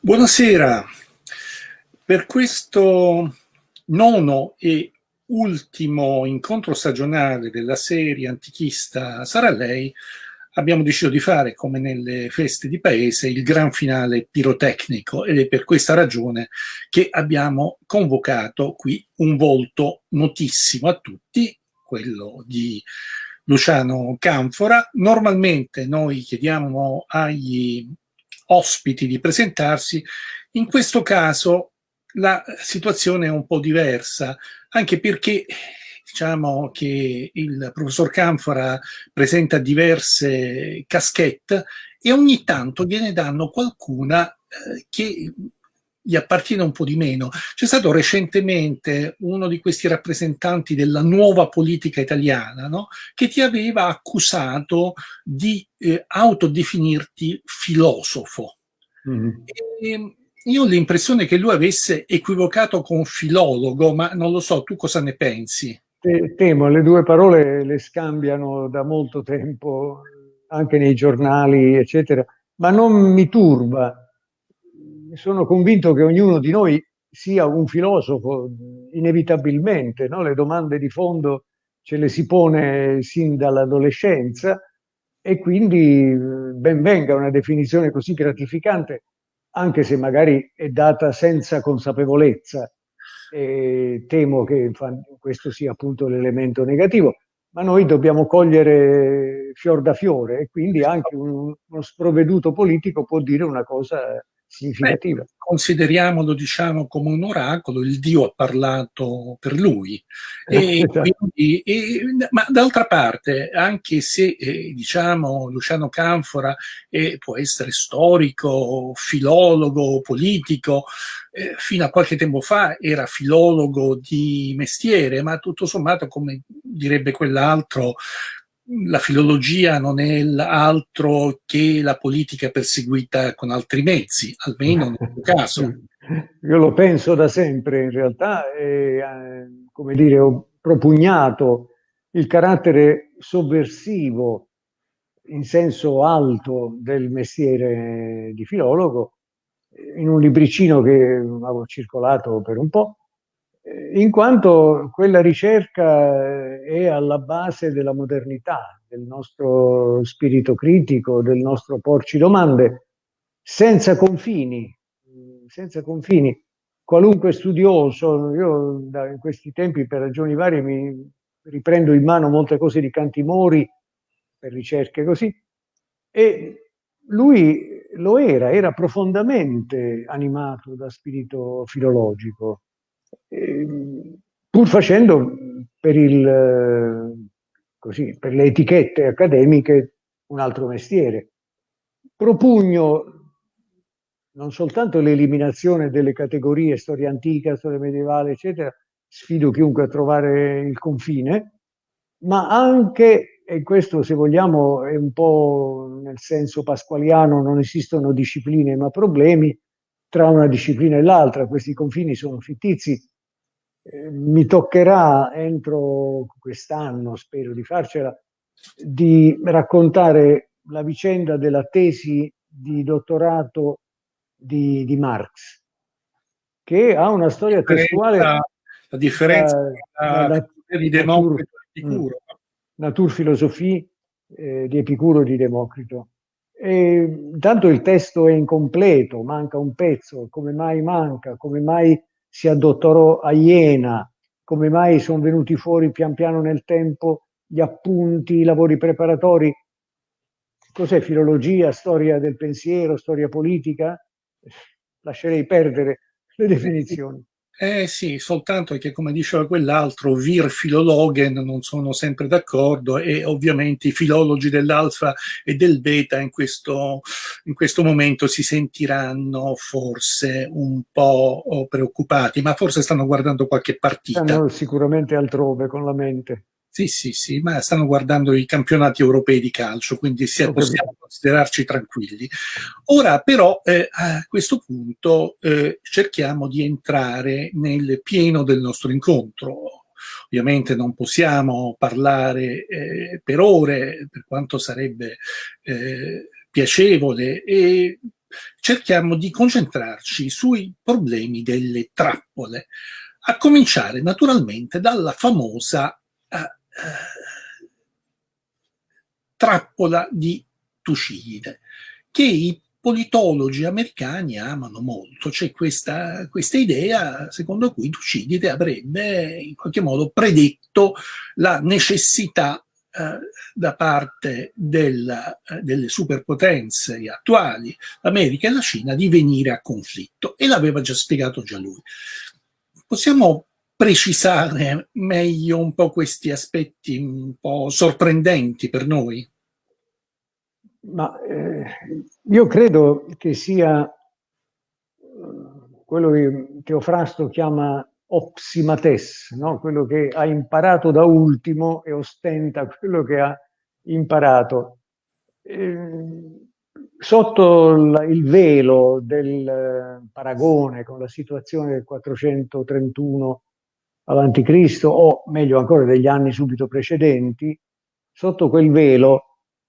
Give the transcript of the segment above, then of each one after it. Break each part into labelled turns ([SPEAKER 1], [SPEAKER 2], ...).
[SPEAKER 1] Buonasera, per questo nono e ultimo incontro stagionale della serie antichista Sarà Lei abbiamo deciso di fare, come nelle feste di paese, il gran finale pirotecnico ed è per questa ragione che abbiamo convocato qui un volto notissimo a tutti, quello di Luciano Canfora. Normalmente noi chiediamo agli ospiti di presentarsi, in questo caso la situazione è un po' diversa, anche perché diciamo che il professor Canfora presenta diverse caschette e ogni tanto gliene danno qualcuna eh, che gli appartiene un po' di meno. C'è stato recentemente uno di questi rappresentanti della nuova politica italiana no? che ti aveva accusato di eh, autodefinirti filosofo. Mm. E, io ho l'impressione che lui avesse equivocato con filologo, ma non lo so, tu cosa ne pensi?
[SPEAKER 2] Temo, le due parole le scambiano da molto tempo, anche nei giornali, eccetera, ma non mi turba sono convinto che ognuno di noi sia un filosofo, inevitabilmente, no? le domande di fondo ce le si pone sin dall'adolescenza e quindi ben venga una definizione così gratificante, anche se magari è data senza consapevolezza. E temo che questo sia appunto l'elemento negativo, ma noi dobbiamo cogliere fior da fiore e quindi anche un, uno sprovveduto politico può dire una cosa significativa. Beh,
[SPEAKER 1] consideriamolo diciamo come un oracolo, il Dio ha parlato per lui. E quindi, e, ma d'altra parte, anche se eh, diciamo Luciano Canfora eh, può essere storico, filologo, politico, eh, fino a qualche tempo fa era filologo di mestiere, ma tutto sommato, come direbbe quell'altro, la filologia non è altro che la politica perseguita con altri mezzi, almeno nel tuo caso.
[SPEAKER 2] Io lo penso da sempre in realtà e, eh, come dire, ho propugnato il carattere sovversivo in senso alto del mestiere di filologo in un libricino che avevo circolato per un po', in quanto quella ricerca è alla base della modernità, del nostro spirito critico, del nostro porci domande, senza confini, senza confini. Qualunque studioso, io in questi tempi per ragioni varie mi riprendo in mano molte cose di Cantimori, per ricerche così, e lui lo era, era profondamente animato da spirito filologico pur facendo per, il, così, per le etichette accademiche un altro mestiere. Propugno non soltanto l'eliminazione delle categorie storia antica, storia medievale, eccetera, sfido chiunque a trovare il confine, ma anche, e questo se vogliamo è un po' nel senso pasqualiano, non esistono discipline ma problemi, tra una disciplina e l'altra, questi confini sono fittizi, eh, mi toccherà entro quest'anno, spero di farcela, di raccontare la vicenda della tesi di dottorato di, di Marx, che ha una storia testuale.
[SPEAKER 1] La differenza tra la, la, di Democrito e Epicuro. Mm,
[SPEAKER 2] Naturphilosophie eh, di Epicuro e di Democrito. E, tanto il testo è incompleto, manca un pezzo, come mai manca, come mai si addottorò a Iena, come mai sono venuti fuori pian piano nel tempo gli appunti, i lavori preparatori. Cos'è filologia, storia del pensiero, storia politica? Lascerei perdere le definizioni.
[SPEAKER 1] Eh sì, soltanto che come diceva quell'altro, vir filologen non sono sempre d'accordo e ovviamente i filologi dell'alfa e del beta in questo, in questo momento si sentiranno forse un po' preoccupati, ma forse stanno guardando qualche partita.
[SPEAKER 2] Stanno sicuramente altrove con la mente.
[SPEAKER 1] Sì, sì, sì, ma stanno guardando i campionati europei di calcio, quindi possiamo considerarci tranquilli. Ora però eh, a questo punto eh, cerchiamo di entrare nel pieno del nostro incontro. Ovviamente non possiamo parlare eh, per ore, per quanto sarebbe eh, piacevole, e cerchiamo di concentrarci sui problemi delle trappole, a cominciare naturalmente dalla famosa uh, trappola di Tucidide, che i politologi americani amano molto. C'è questa, questa, idea secondo cui Tucidide avrebbe in qualche modo predetto la necessità eh, da parte della, delle superpotenze attuali, l'America e la Cina, di venire a conflitto e l'aveva già spiegato già lui. Possiamo precisare meglio un po' questi aspetti un po' sorprendenti per noi?
[SPEAKER 2] Ma eh, io credo che sia eh, quello che Teofrasto chiama opsimates, no? quello che ha imparato da ultimo e ostenta quello che ha imparato. Eh, sotto il velo del eh, paragone con la situazione del 431 a.C., o meglio ancora degli anni subito precedenti, sotto quel velo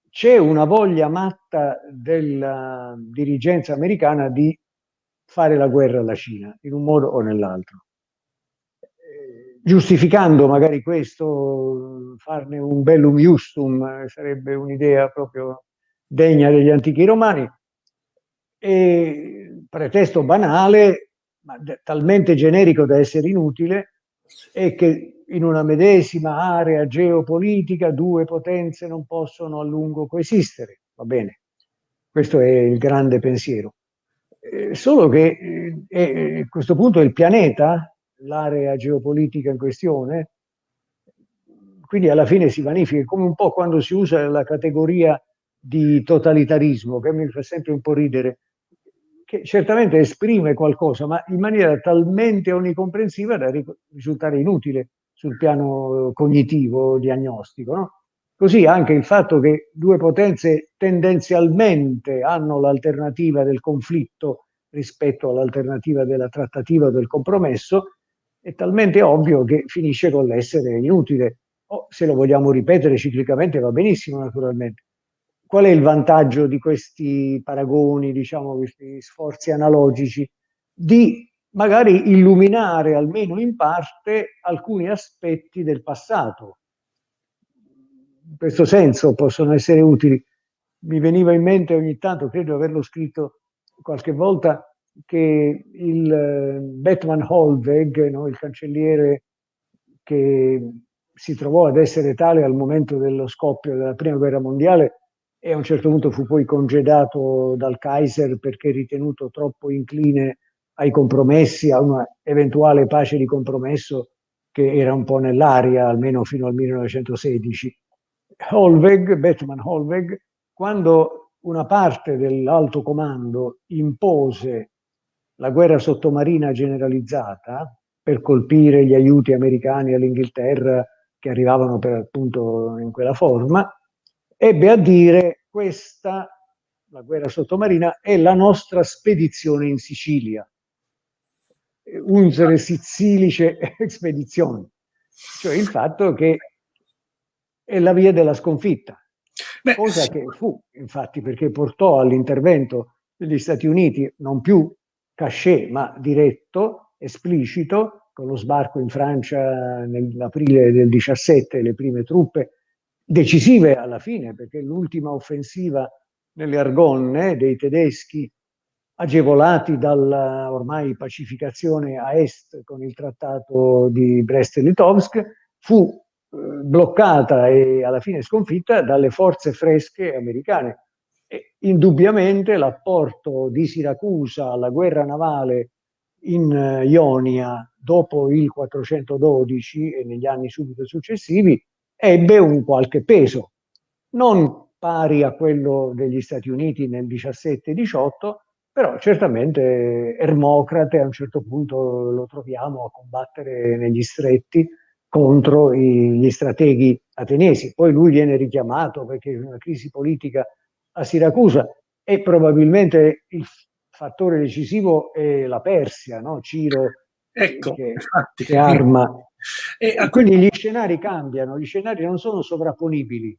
[SPEAKER 2] c'è una voglia matta della dirigenza americana di fare la guerra alla Cina, in un modo o nell'altro. Eh, giustificando magari questo, farne un bellum justum, sarebbe un'idea proprio degna degli antichi romani, e pretesto banale, ma talmente generico da essere inutile, è che in una medesima area geopolitica due potenze non possono a lungo coesistere. Va bene, questo è il grande pensiero. Eh, solo che eh, eh, a questo punto il pianeta, l'area geopolitica in questione, quindi alla fine si vanifica, come un po' quando si usa la categoria di totalitarismo, che mi fa sempre un po' ridere, che certamente esprime qualcosa, ma in maniera talmente onnicomprensiva da risultare inutile sul piano cognitivo, diagnostico. No? Così anche il fatto che due potenze tendenzialmente hanno l'alternativa del conflitto rispetto all'alternativa della trattativa o del compromesso è talmente ovvio che finisce con l'essere inutile. O se lo vogliamo ripetere ciclicamente va benissimo naturalmente. Qual è il vantaggio di questi paragoni, diciamo, questi sforzi analogici? Di magari illuminare almeno in parte alcuni aspetti del passato. In questo senso possono essere utili. Mi veniva in mente ogni tanto, credo di averlo scritto qualche volta, che il eh, Batman Holweg, no, il cancelliere che si trovò ad essere tale al momento dello scoppio della prima guerra mondiale e a un certo punto fu poi congedato dal Kaiser perché ritenuto troppo incline ai compromessi, a una eventuale pace di compromesso che era un po' nell'aria, almeno fino al 1916. Holweg, Batman Holweg, quando una parte dell'alto comando impose la guerra sottomarina generalizzata per colpire gli aiuti americani all'Inghilterra che arrivavano per appunto in quella forma, ebbe a dire questa, la guerra sottomarina, è la nostra spedizione in Sicilia. Unsere Sizilice Expedizioni, cioè il fatto che è la via della sconfitta, Beh, cosa che fu infatti perché portò all'intervento degli Stati Uniti non più cachet ma diretto, esplicito, con lo sbarco in Francia nell'aprile del 17, le prime truppe decisive alla fine, perché l'ultima offensiva nelle Argonne dei tedeschi agevolati dalla ormai pacificazione a est con il trattato di Brest-Litovsk, fu eh, bloccata e alla fine sconfitta dalle forze fresche americane. E indubbiamente l'apporto di Siracusa alla guerra navale in uh, Ionia dopo il 412 e negli anni subito successivi ebbe un qualche peso, non pari a quello degli Stati Uniti nel 17-18, però certamente Ermocrate a un certo punto lo troviamo a combattere negli stretti contro gli strateghi ateniesi. Poi lui viene richiamato perché c'è una crisi politica a Siracusa e probabilmente il fattore decisivo è la Persia, no? Ciro ecco, che, infatti, che arma. E, quindi gli scenari cambiano, gli scenari non sono sovrapponibili.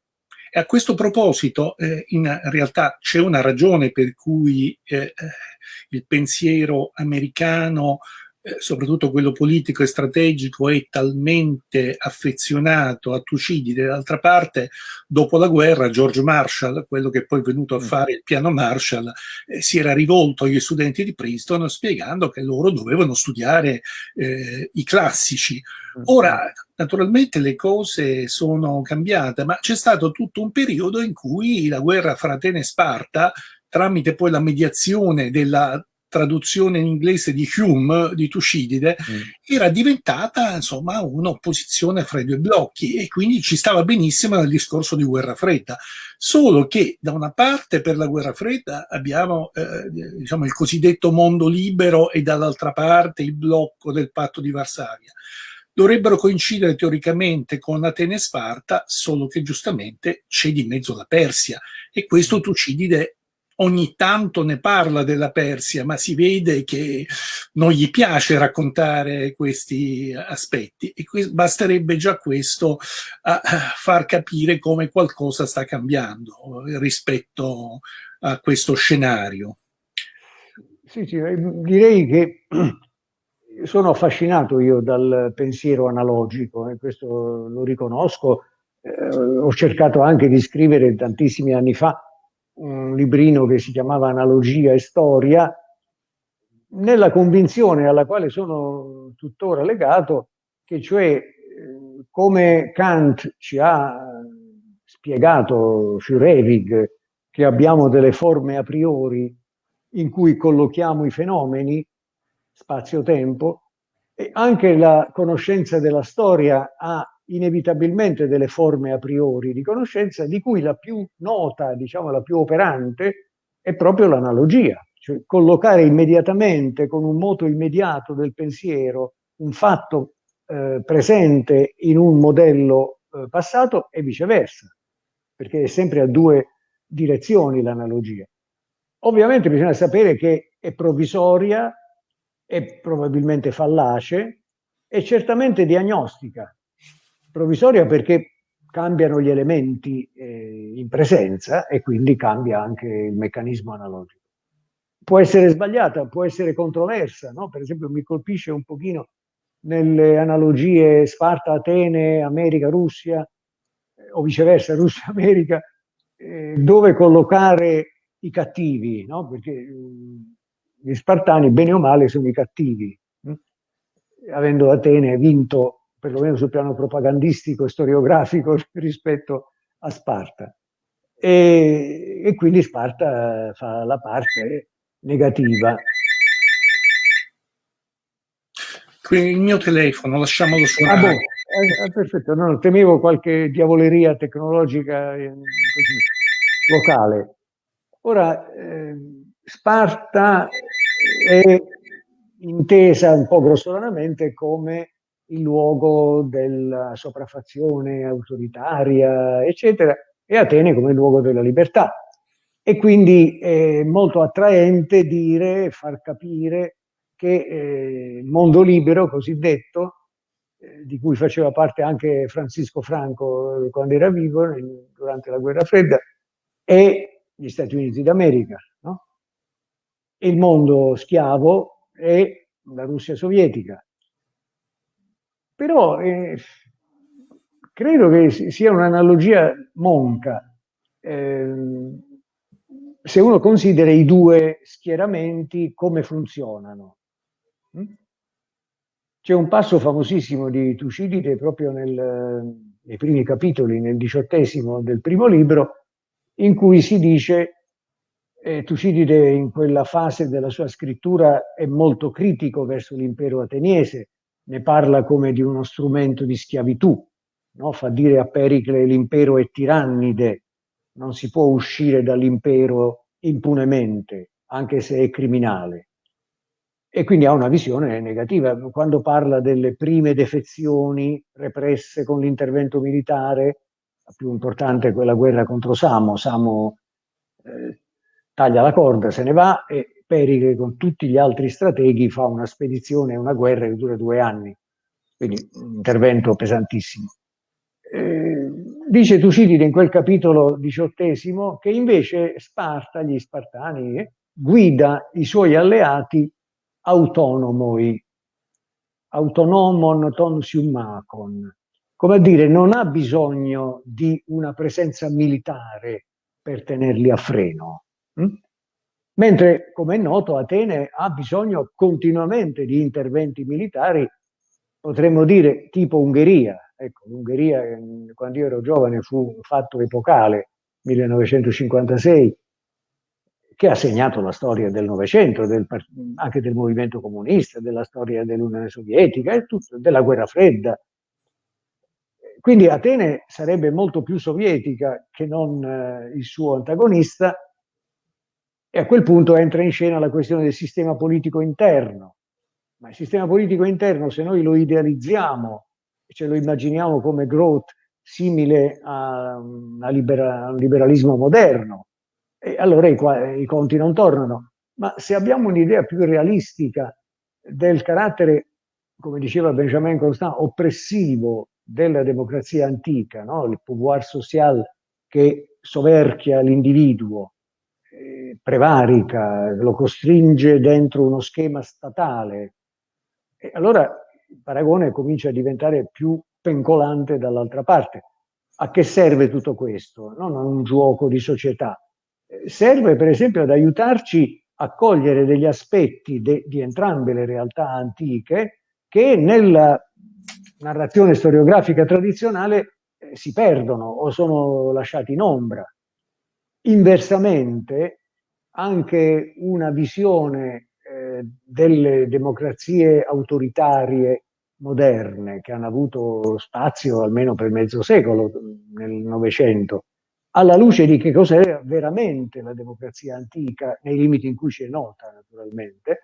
[SPEAKER 1] E a questo proposito, eh, in realtà c'è una ragione per cui eh, eh il pensiero americano eh, soprattutto quello politico e strategico, è talmente affezionato a Tucidide. D'altra parte, dopo la guerra, George Marshall, quello che poi è venuto a mm. fare il piano Marshall, eh, si era rivolto agli studenti di Princeton spiegando che loro dovevano studiare eh, i classici. Mm. Ora, naturalmente le cose sono cambiate, ma c'è stato tutto un periodo in cui la guerra fra Atene e Sparta tramite poi la mediazione della traduzione in inglese di Hume, di Tucidide, mm. era diventata insomma un'opposizione fra i due blocchi e quindi ci stava benissimo nel discorso di guerra fredda. Solo che da una parte per la guerra fredda abbiamo eh, diciamo, il cosiddetto mondo libero e dall'altra parte il blocco del patto di Varsavia dovrebbero coincidere teoricamente con Atene e Sparta, solo che giustamente c'è di mezzo la Persia e questo mm. Tucidide ogni tanto ne parla della Persia, ma si vede che non gli piace raccontare questi aspetti e basterebbe già questo a far capire come qualcosa sta cambiando rispetto a questo scenario.
[SPEAKER 2] Sì, sì, eh, direi che sono affascinato io dal pensiero analogico e questo lo riconosco. Eh, ho cercato anche di scrivere tantissimi anni fa un librino che si chiamava Analogia e Storia, nella convinzione alla quale sono tuttora legato, che cioè eh, come Kant ci ha spiegato Fürewig che abbiamo delle forme a priori in cui collochiamo i fenomeni, spazio-tempo, e anche la conoscenza della storia ha inevitabilmente delle forme a priori di conoscenza, di cui la più nota, diciamo la più operante, è proprio l'analogia, cioè collocare immediatamente con un moto immediato del pensiero un fatto eh, presente in un modello eh, passato e viceversa, perché è sempre a due direzioni l'analogia. Ovviamente bisogna sapere che è provvisoria, è probabilmente fallace, è certamente diagnostica, provvisoria perché cambiano gli elementi eh, in presenza e quindi cambia anche il meccanismo analogico. Può essere sbagliata, può essere controversa, no? per esempio mi colpisce un pochino nelle analogie Sparta-Atene, America-Russia eh, o viceversa Russia-America, eh, dove collocare i cattivi, no? perché mm, gli spartani bene o male sono i cattivi, hm? avendo Atene vinto perlomeno sul piano propagandistico e storiografico rispetto a Sparta. E, e quindi Sparta fa la parte negativa.
[SPEAKER 1] Quindi il mio telefono, lasciamolo suonare. Ah, boh,
[SPEAKER 2] eh, eh, perfetto, no, temevo qualche diavoleria tecnologica eh, così, locale. Ora, eh, Sparta è intesa un po' grossolanamente come il luogo della sopraffazione autoritaria, eccetera, e Atene come luogo della libertà. E quindi è molto attraente dire, far capire che eh, il mondo libero cosiddetto, eh, di cui faceva parte anche Francisco Franco quando era vivo, durante la guerra fredda, è gli Stati Uniti d'America. No? Il mondo schiavo è la Russia sovietica, però eh, credo che sia un'analogia monca. Eh, se uno considera i due schieramenti come funzionano. Mm? C'è un passo famosissimo di Tucidide proprio nel, nei primi capitoli, nel diciottesimo del primo libro, in cui si dice eh, Tucidide in quella fase della sua scrittura è molto critico verso l'impero ateniese, ne parla come di uno strumento di schiavitù, no? fa dire a Pericle l'impero è tirannide, non si può uscire dall'impero impunemente, anche se è criminale. E quindi ha una visione negativa. Quando parla delle prime defezioni represse con l'intervento militare, la più importante è quella guerra contro Samo, Samo eh, taglia la corda, se ne va e Pericle con tutti gli altri strateghi fa una spedizione, una guerra che dura due anni, quindi un intervento pesantissimo. Eh, Dice Tucidide in quel capitolo diciottesimo che invece Sparta, gli Spartani, guida i suoi alleati autonomoi, autonomon ton siumacon, come a dire non ha bisogno di una presenza militare per tenerli a freno. Hm? Mentre, come è noto, Atene ha bisogno continuamente di interventi militari, potremmo dire tipo Ungheria. Ecco, l'Ungheria, quando io ero giovane, fu un fatto epocale, 1956, che ha segnato la storia del Novecento, del, anche del movimento comunista, della storia dell'Unione Sovietica e tutto, della guerra fredda. Quindi Atene sarebbe molto più sovietica che non eh, il suo antagonista e a quel punto entra in scena la questione del sistema politico interno. Ma il sistema politico interno, se noi lo idealizziamo, ce lo immaginiamo come growth simile a, a, libera, a un liberalismo moderno, allora i, i conti non tornano. Ma se abbiamo un'idea più realistica del carattere, come diceva Benjamin Constant, oppressivo della democrazia antica, no? il pouvoir social che soverchia l'individuo, eh, prevarica, lo costringe dentro uno schema statale. E allora il paragone comincia a diventare più pencolante dall'altra parte. A che serve tutto questo? Non a un gioco di società, serve per esempio ad aiutarci a cogliere degli aspetti de, di entrambe le realtà antiche che nella narrazione storiografica tradizionale eh, si perdono o sono lasciati in ombra. Inversamente, anche una visione eh, delle democrazie autoritarie moderne che hanno avuto spazio almeno per mezzo secolo nel Novecento alla luce di che cos'era veramente la democrazia antica, nei limiti in cui ci è nota naturalmente,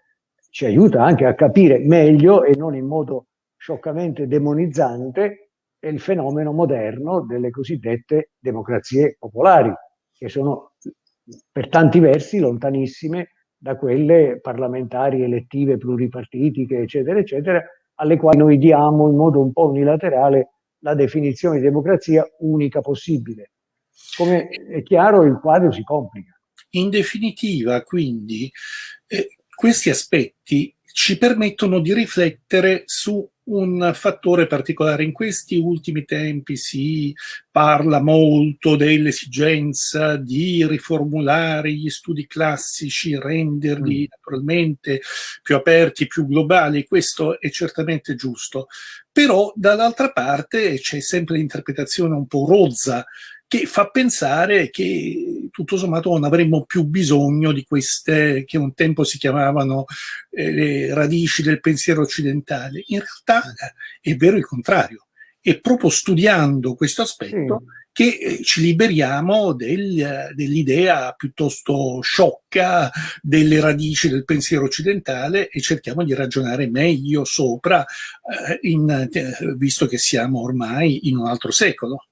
[SPEAKER 2] ci aiuta anche a capire meglio e non in modo scioccamente demonizzante il fenomeno moderno delle cosiddette democrazie popolari, che sono per tanti versi lontanissime da quelle parlamentari, elettive, pluripartitiche, eccetera, eccetera, alle quali noi diamo in modo un po' unilaterale la definizione di democrazia unica possibile come è chiaro il quadro si complica.
[SPEAKER 1] In definitiva, quindi, eh, questi aspetti ci permettono di riflettere su un fattore particolare. In questi ultimi tempi si parla molto dell'esigenza di riformulare gli studi classici, renderli mm. naturalmente più aperti, più globali, questo è certamente giusto. Però dall'altra parte c'è sempre l'interpretazione un po' rozza che fa pensare che tutto sommato non avremmo più bisogno di queste che un tempo si chiamavano eh, le radici del pensiero occidentale. In realtà è vero il contrario. È proprio studiando questo aspetto mm. che eh, ci liberiamo del, dell'idea piuttosto sciocca delle radici del pensiero occidentale e cerchiamo di ragionare meglio sopra, eh, in, eh, visto che siamo ormai in un altro secolo.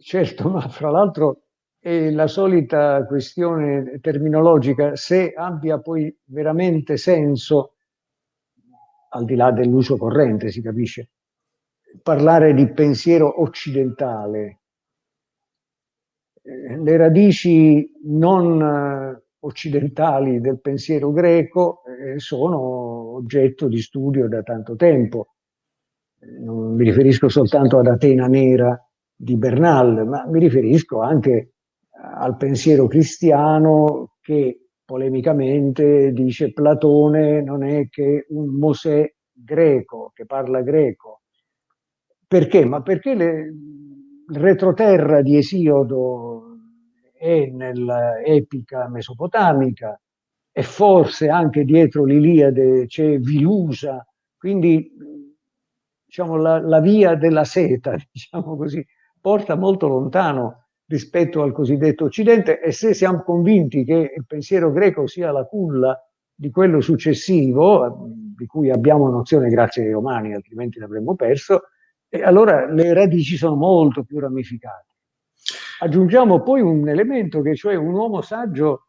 [SPEAKER 2] Certo, ma fra l'altro è la solita questione terminologica, se abbia poi veramente senso, al di là dell'uso corrente, si capisce, parlare di pensiero occidentale. Eh, le radici non eh, occidentali del pensiero greco eh, sono oggetto di studio da tanto tempo. Non mi riferisco soltanto ad Atena Nera, di Bernal, ma mi riferisco anche al pensiero cristiano che polemicamente dice Platone non è che un Mosè greco, che parla greco. Perché? Ma perché le, il retroterra di Esiodo è nell'epica mesopotamica e forse anche dietro l'Iliade c'è Vilusa, quindi diciamo, la, la via della seta, diciamo così, porta molto lontano rispetto al cosiddetto Occidente e se siamo convinti che il pensiero greco sia la culla di quello successivo, di cui abbiamo nozione grazie ai romani, altrimenti l'avremmo perso, allora le radici sono molto più ramificate. Aggiungiamo poi un elemento che cioè un uomo saggio,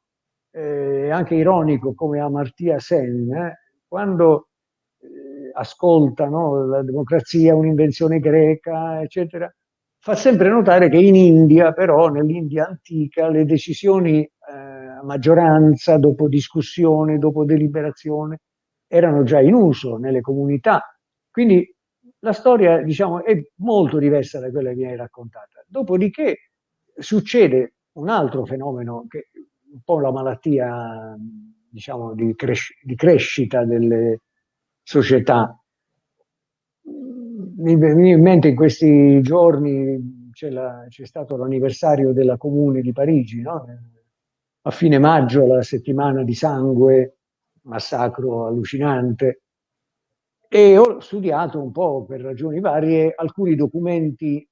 [SPEAKER 2] eh, anche ironico come Amartya Sen, eh, quando eh, ascolta no, la democrazia, un'invenzione greca, eccetera, fa sempre notare che in India, però, nell'India antica, le decisioni eh, a maggioranza, dopo discussione, dopo deliberazione, erano già in uso nelle comunità. Quindi la storia, diciamo, è molto diversa da quella che viene raccontata. Dopodiché succede un altro fenomeno che è un po' la malattia, diciamo, di, cres di crescita delle società. Mi viene in mente in questi giorni c'è stato l'anniversario della Comune di Parigi, no? a fine maggio, la settimana di sangue, massacro allucinante, e ho studiato un po' per ragioni varie alcuni documenti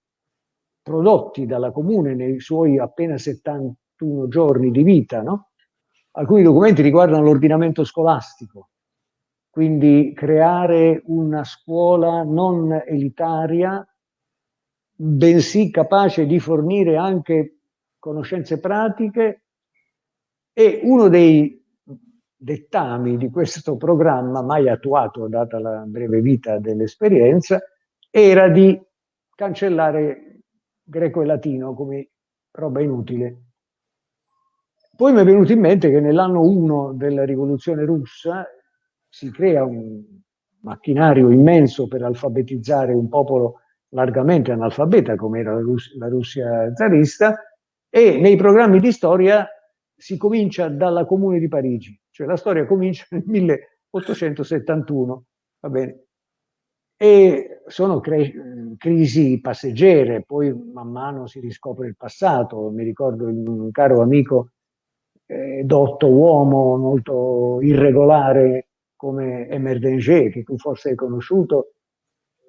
[SPEAKER 2] prodotti dalla Comune nei suoi appena 71 giorni di vita, no? Alcuni documenti riguardano l'ordinamento scolastico, quindi creare una scuola non elitaria, bensì capace di fornire anche conoscenze pratiche e uno dei dettami di questo programma, mai attuato data la breve vita dell'esperienza, era di cancellare greco e latino come roba inutile. Poi mi è venuto in mente che nell'anno 1 della rivoluzione russa si crea un macchinario immenso per alfabetizzare un popolo largamente analfabeta come era la, Rus la Russia zarista e nei programmi di storia si comincia dalla Comune di Parigi, cioè la storia comincia nel 1871, va bene? E sono crisi passeggere, poi man mano si riscopre il passato. Mi ricordo un caro amico eh, dotto uomo molto irregolare come Emer Danger, che tu forse hai conosciuto,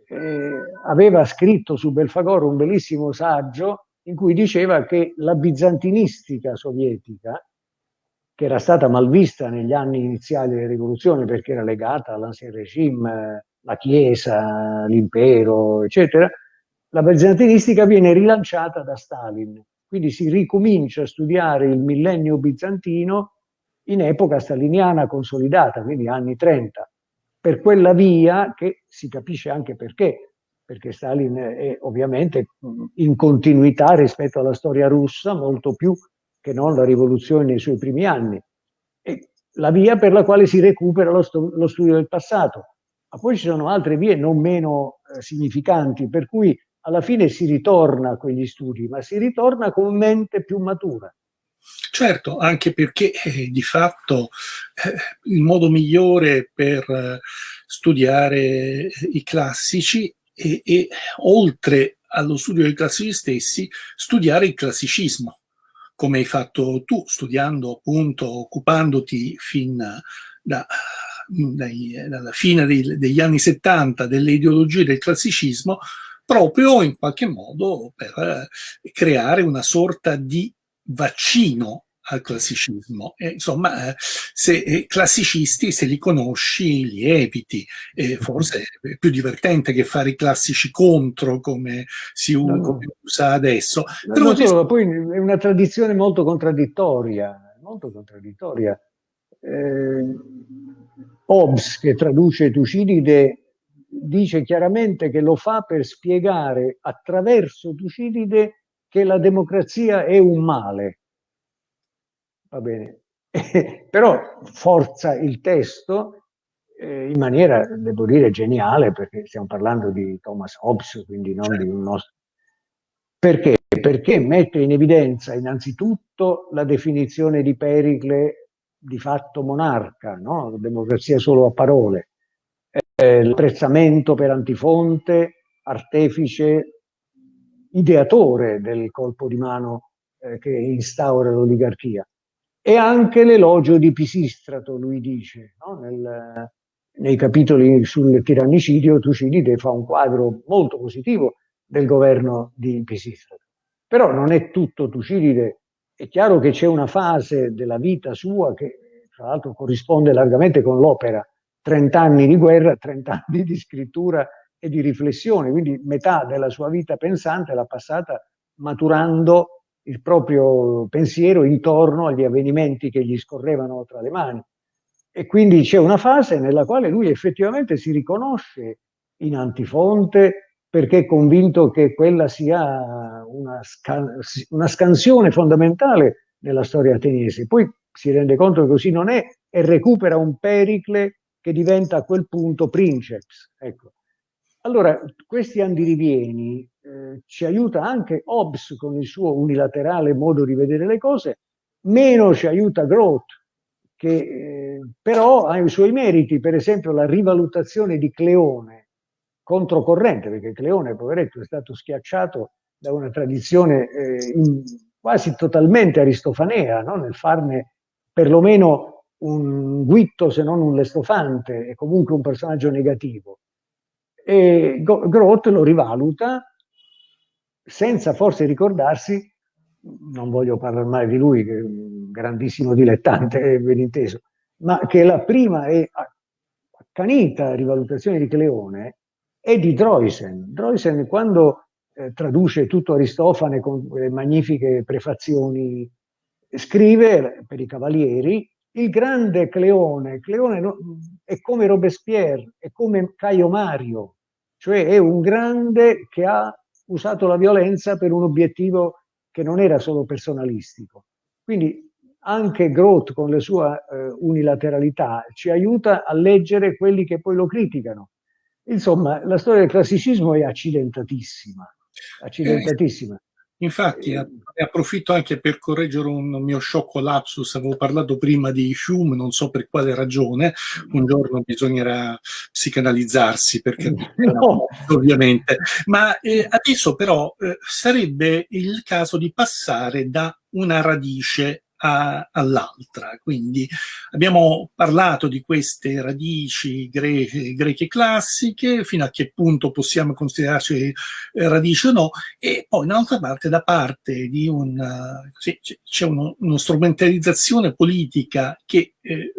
[SPEAKER 2] eh, aveva scritto su Belfagoro un bellissimo saggio in cui diceva che la bizantinistica sovietica, che era stata malvista negli anni iniziali della rivoluzione perché era legata all'ancien regime, la Chiesa, l'impero, eccetera, la bizantinistica viene rilanciata da Stalin. Quindi si ricomincia a studiare il millennio bizantino in epoca staliniana consolidata, quindi anni 30, per quella via che si capisce anche perché, perché Stalin è ovviamente in continuità rispetto alla storia russa, molto più che non la rivoluzione nei suoi primi anni. E la via per la quale si recupera lo, lo studio del passato. Ma poi ci sono altre vie non meno eh, significanti, per cui alla fine si ritorna a quegli studi, ma si ritorna con mente più matura.
[SPEAKER 1] Certo, anche perché eh, di fatto eh, il modo migliore per eh, studiare eh, i classici è, è, oltre allo studio dei classici stessi, studiare il classicismo, come hai fatto tu, studiando appunto, occupandoti fin da, dai, dalla fine dei, degli anni 70 delle ideologie del classicismo, proprio in qualche modo per eh, creare una sorta di vaccino al classicismo. E, insomma, eh, se eh, classicisti, se li conosci, li eviti. E forse è più divertente che fare i classici contro, come si usa, no, usa adesso.
[SPEAKER 2] No, no, solo, poi è una tradizione molto contraddittoria, molto contraddittoria. Eh, Hobbes, che traduce Tucidide, dice chiaramente che lo fa per spiegare attraverso Tucidide che la democrazia è un male. Va bene. Però forza il testo eh, in maniera, devo dire, geniale, perché stiamo parlando di Thomas Hobbes, quindi non di un nostro... Perché? Perché mette in evidenza innanzitutto la definizione di Pericle di fatto monarca, no? democrazia solo a parole, eh, l'apprezzamento per Antifonte, artefice, ideatore del colpo di mano eh, che instaura l'oligarchia. E anche l'elogio di Pisistrato, lui dice, no? Nel, nei capitoli sul tirannicidio Tucidide fa un quadro molto positivo del governo di Pisistrato. Però non è tutto Tucidide, è chiaro che c'è una fase della vita sua che tra l'altro corrisponde largamente con l'opera 30 anni di guerra, 30 anni di scrittura e di riflessione, quindi metà della sua vita pensante l'ha passata maturando il proprio pensiero intorno agli avvenimenti che gli scorrevano tra le mani. E quindi c'è una fase nella quale lui effettivamente si riconosce in Antifonte, perché è convinto che quella sia una, scan una scansione fondamentale nella storia ateniese. Poi si rende conto che così non è e recupera un Pericle che diventa a quel punto princeps. Ecco. Allora, questi andirivieni eh, ci aiuta anche Hobbes con il suo unilaterale modo di vedere le cose, meno ci aiuta Groth, che eh, però ha i suoi meriti, per esempio la rivalutazione di Cleone, controcorrente, perché Cleone, poveretto, è stato schiacciato da una tradizione eh, in, quasi totalmente aristofanea, no? nel farne perlomeno un guitto se non un lestofante e comunque un personaggio negativo. E Groth lo rivaluta senza forse ricordarsi, non voglio parlare mai di lui, che è un grandissimo dilettante, ben inteso, ma che la prima e accanita rivalutazione di Cleone è di Droysen. Droysen quando eh, traduce tutto Aristofane con quelle magnifiche prefazioni, scrive per i cavalieri il grande Cleone. Cleone è come Robespierre, è come Caio Mario, cioè è un grande che ha usato la violenza per un obiettivo che non era solo personalistico. Quindi anche Groth con la sua eh, unilateralità ci aiuta a leggere quelli che poi lo criticano. Insomma, la storia del classicismo è accidentatissima, accidentatissima. Eh,
[SPEAKER 1] infatti, eh, ne approfitto anche per correggere un mio sciocco lapsus, avevo parlato prima di Hume, non so per quale ragione, un giorno bisognerà psicanalizzarsi, perché no. ovviamente, ma eh, adesso però eh, sarebbe il caso di passare da una radice all'altra. Quindi abbiamo parlato di queste radici greche, greche, classiche, fino a che punto possiamo considerarci eh, radici o no, e poi un'altra parte da parte di un... Sì, c'è uno, una strumentalizzazione politica che eh,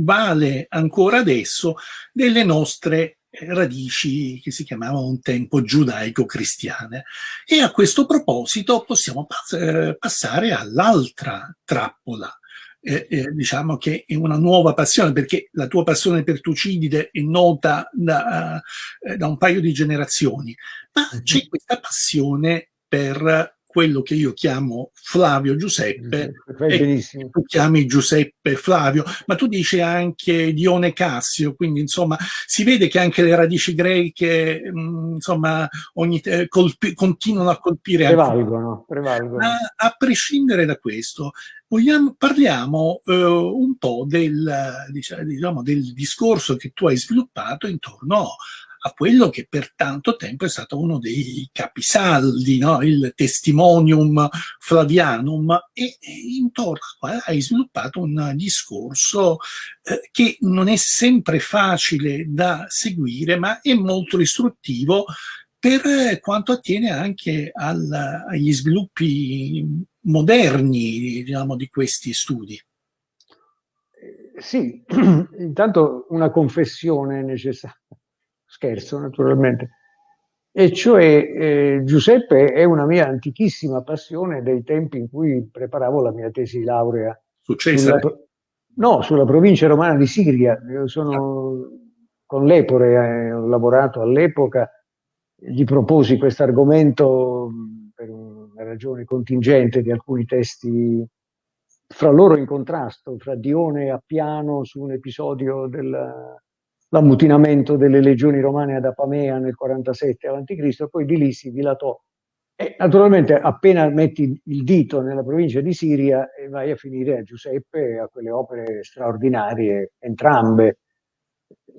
[SPEAKER 1] vale ancora adesso delle nostre radici che si chiamavano un tempo giudaico-cristiane. E a questo proposito possiamo eh, passare all'altra trappola, eh, eh, diciamo che è una nuova passione, perché la tua passione per Tucidide è nota da, uh, da un paio di generazioni, ma c'è questa passione per quello che io chiamo Flavio Giuseppe, e tu chiami Giuseppe Flavio, ma tu dici anche Dione Cassio, quindi insomma si vede che anche le radici greche mh, mm, insomma ogni, eh, colpi, continuano a colpire.
[SPEAKER 2] Prevalgono, prevalgono.
[SPEAKER 1] Ma a prescindere da questo, vogliamo, parliamo eh, un po' del, diciamo, del discorso che tu hai sviluppato intorno a quello che per tanto tempo è stato uno dei capisaldi, no? il testimonium flavianum, e, e intorno hai sviluppato un discorso eh, che non è sempre facile da seguire, ma è molto istruttivo per quanto attiene anche al, agli sviluppi moderni diciamo, di questi studi.
[SPEAKER 2] Sì, intanto una confessione necessaria scherzo naturalmente, e cioè eh, Giuseppe è una mia antichissima passione dei tempi in cui preparavo la mia tesi di laurea.
[SPEAKER 1] Su Cesare?
[SPEAKER 2] Sulla, no, sulla provincia romana di Siria. Io sono ah. con l'Epore, eh, ho lavorato all'epoca, gli proposi questo argomento per una ragione contingente di alcuni testi fra loro in contrasto, fra Dione e Appiano su un episodio della, l'ammutinamento delle legioni romane ad Apamea nel 47 a.C. e poi di lì si dilatò. E naturalmente appena metti il dito nella provincia di Siria e vai a finire a Giuseppe, a quelle opere straordinarie, entrambe,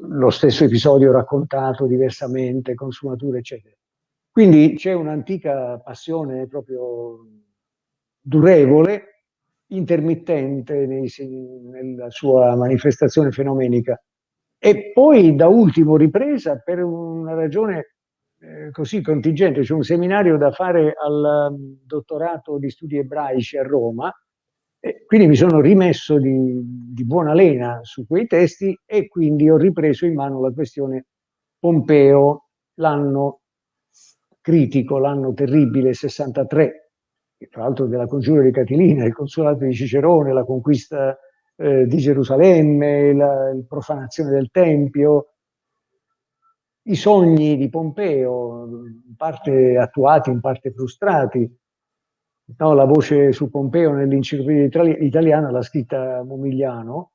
[SPEAKER 2] lo stesso episodio raccontato diversamente, con sfumature, eccetera. Quindi c'è un'antica passione proprio durevole, intermittente nei, nella sua manifestazione fenomenica e poi da ultimo ripresa per una ragione eh, così contingente, c'è un seminario da fare al um, dottorato di studi ebraici a Roma, quindi mi sono rimesso di, di buona lena su quei testi e quindi ho ripreso in mano la questione Pompeo, l'anno critico, l'anno terribile, 63, tra l'altro della congiura di Catilina, il consolato di Cicerone, la conquista eh, di Gerusalemme, la, la, profanazione del Tempio. i sogni di Pompeo, in parte attuati, in parte frustrati. No, la voce su Pompeo nell'enciclopedia italiana l'ha scritta Momigliano,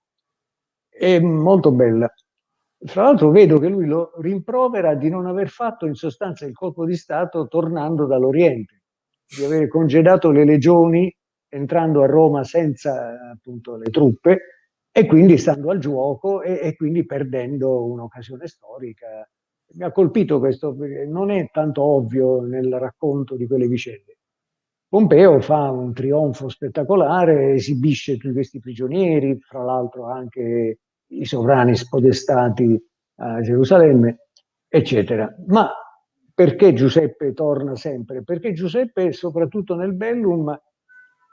[SPEAKER 2] è molto bella. Fra l'altro vedo che lui lo rimprovera di non aver fatto in sostanza il colpo di Stato tornando dall'Oriente, di aver congedato le legioni entrando a Roma senza appunto le truppe e quindi stando al gioco e, e quindi perdendo un'occasione storica. Mi ha colpito questo perché non è tanto ovvio nel racconto di quelle vicende. Pompeo fa un trionfo spettacolare, esibisce tutti questi prigionieri, fra l'altro anche i sovrani spodestati a Gerusalemme, eccetera. Ma perché Giuseppe torna sempre? Perché Giuseppe, soprattutto nel Bellum,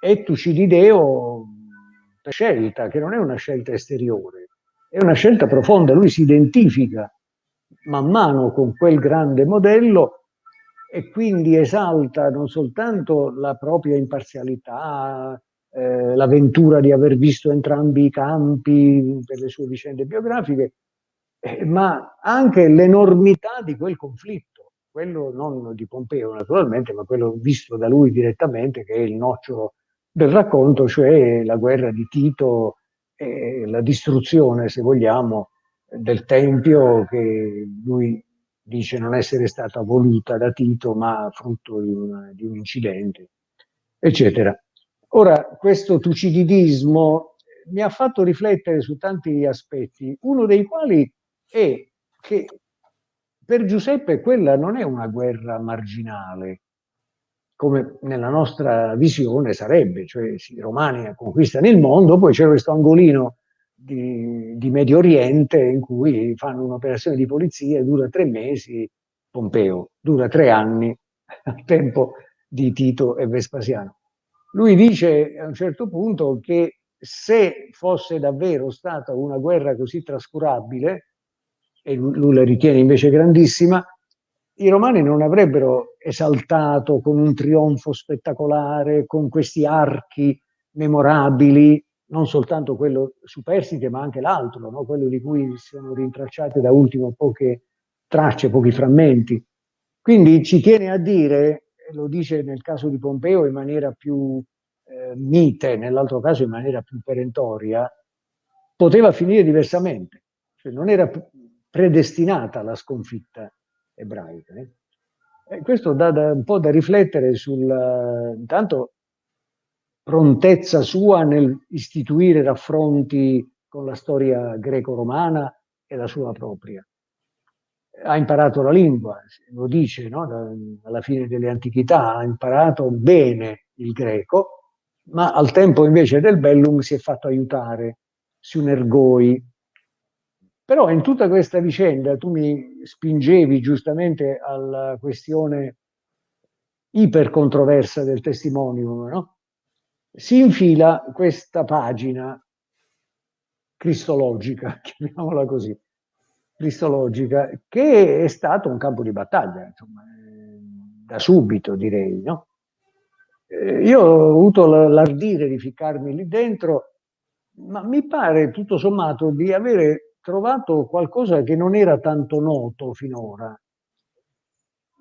[SPEAKER 2] è Tucidideo per scelta, che non è una scelta esteriore, è una scelta profonda. Lui si identifica man mano con quel grande modello e quindi esalta non soltanto la propria imparzialità, eh, l'avventura di aver visto entrambi i campi per le sue vicende biografiche, eh, ma anche l'enormità di quel conflitto, quello non di Pompeo naturalmente, ma quello visto da lui direttamente, che è il nocciolo del racconto, cioè la guerra di Tito e la distruzione, se vogliamo, del Tempio che lui dice non essere stata voluta da Tito, ma frutto di un, di un incidente, eccetera. Ora, questo tucididismo mi ha fatto riflettere su tanti aspetti, uno dei quali è che per Giuseppe quella non è una guerra marginale, come nella nostra visione sarebbe, cioè sì, i romani conquistano il mondo, poi c'è questo angolino di, di, Medio Oriente in cui fanno un'operazione di polizia dura tre mesi, Pompeo, dura tre anni al tempo di Tito e Vespasiano. Lui dice a un certo punto che se fosse davvero stata una guerra così trascurabile, e lui la ritiene invece grandissima, i romani non avrebbero esaltato con un trionfo spettacolare, con questi archi memorabili, non soltanto quello superstite, ma anche l'altro, no? quello di cui sono rintracciate da ultimo poche tracce, pochi frammenti. Quindi ci tiene a dire lo dice nel caso di Pompeo in maniera più eh, mite, nell'altro caso in maniera più perentoria, poteva finire diversamente, cioè non era predestinata la sconfitta ebraica. Eh? E questo dà da, un po' da riflettere sul, intanto, prontezza sua nel istituire raffronti con la storia greco-romana e la sua propria ha imparato la lingua, lo dice no? alla fine delle antichità, ha imparato bene il greco, ma al tempo invece del bellum si è fatto aiutare, si unergoi. Però in tutta questa vicenda tu mi spingevi giustamente alla questione ipercontroversa del testimonium, no? Si infila questa pagina cristologica, chiamiamola così, cristologica, che è stato un campo di battaglia, insomma, da subito direi. No? Eh, io ho avuto l'ardire di ficcarmi lì dentro, ma mi pare tutto sommato di avere trovato qualcosa che non era tanto noto finora,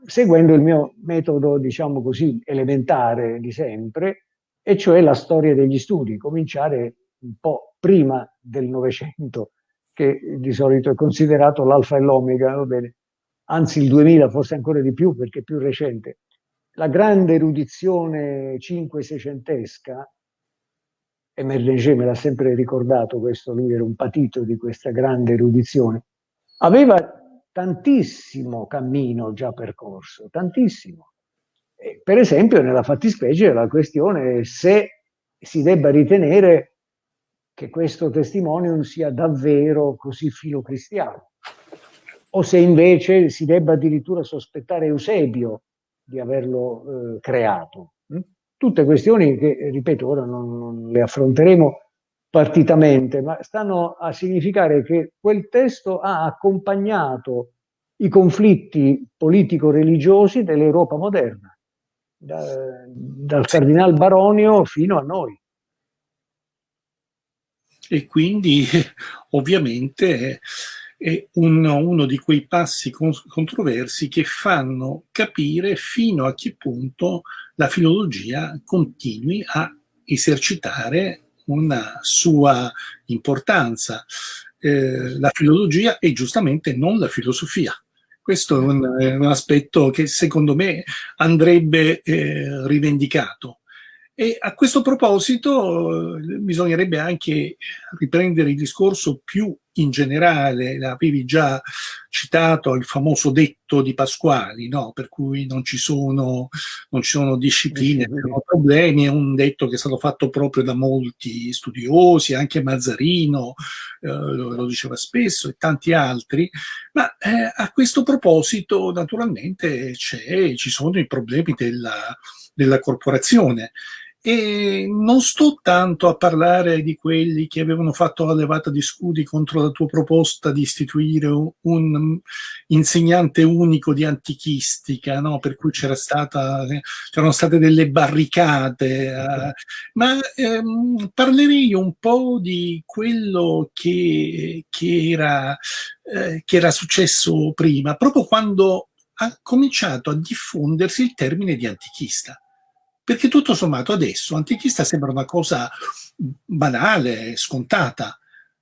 [SPEAKER 2] seguendo il mio metodo, diciamo così, elementare di sempre, e cioè la storia degli studi, cominciare un po' prima del Novecento, che di solito è considerato l'alfa e l'omega, va bene? anzi il 2000 forse ancora di più perché è più recente. La grande erudizione 5-600esca, e Merlenger me l'ha sempre ricordato questo, lui era un patito di questa grande erudizione, aveva tantissimo cammino già percorso, tantissimo. Per esempio nella fattispecie la questione se si debba ritenere che questo testimonium sia davvero così filocristiano, o se invece si debba addirittura sospettare Eusebio di averlo eh, creato. Tutte questioni che, ripeto, ora non, non le affronteremo partitamente, ma stanno a significare che quel testo ha accompagnato i conflitti politico-religiosi dell'Europa moderna, da, dal cardinal Baronio fino a noi.
[SPEAKER 1] E quindi ovviamente è un, uno di quei passi controversi che fanno capire fino a che punto la filologia continui a esercitare una sua importanza. Eh, la filologia e giustamente non la filosofia. Questo è un, è un aspetto che secondo me andrebbe eh, rivendicato. E a questo proposito eh, bisognerebbe anche riprendere il discorso più in generale, avevi già citato il famoso detto di Pasquali, no? per cui non ci sono, non ci sono discipline, non sono problemi, è un detto che è stato fatto proprio da molti studiosi, anche Mazzarino eh, lo, lo, diceva spesso e tanti altri, ma eh, a questo proposito naturalmente ci sono i problemi della, della corporazione e non sto tanto a parlare di quelli che avevano fatto la levata di scudi contro la tua proposta di istituire un insegnante unico di antichistica, no? per cui c'era stata, c'erano state delle barricate, eh, ma ehm, parlerei un po' di quello che, che, era, eh, che era successo prima, proprio quando ha cominciato a diffondersi il termine di antichista perché tutto sommato adesso antichista sembra una cosa banale, scontata,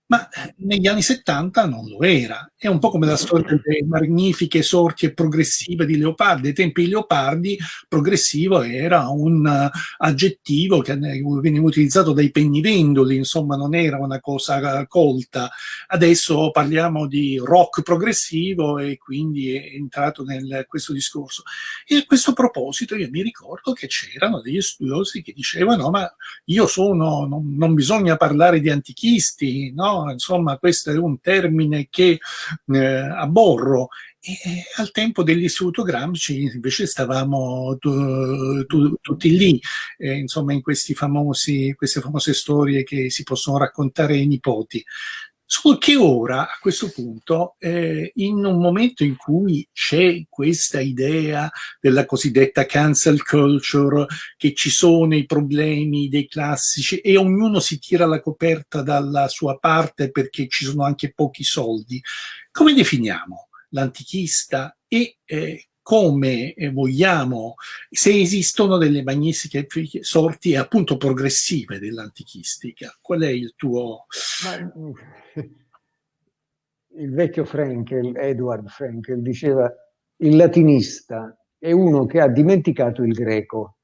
[SPEAKER 1] ma eh, negli anni 70 non lo era. È un po' come la storia delle magnifiche sorti progressive di Leopardi. Ai tempi di Leopardi progressivo era un uh, aggettivo che veniva utilizzato dai pennivendoli, insomma non era una cosa colta. Adesso parliamo di rock progressivo e quindi è entrato in questo discorso. E a questo proposito io mi ricordo che c'erano degli studiosi che dicevano ma io sono, non, non bisogna parlare di antichisti, no? Insomma, questo è un termine che eh, aborro. E al tempo dell'istituto Gramsci invece stavamo tu, tu, tutti lì, eh, insomma, in famosi, queste famose storie che si possono raccontare ai nipoti. Solo che ora, a questo punto, eh, in un momento in cui c'è questa idea della cosiddetta cancel culture, che ci sono i problemi dei classici e ognuno si tira la coperta dalla sua parte perché ci sono anche pochi soldi, come definiamo l'antichista e eh, come eh, vogliamo, se esistono delle magnifiche sorti appunto progressive dell'antichistica. Qual è il tuo... Ma,
[SPEAKER 2] il vecchio Frankel, Edward Frankel, diceva il latinista è uno che ha dimenticato il greco.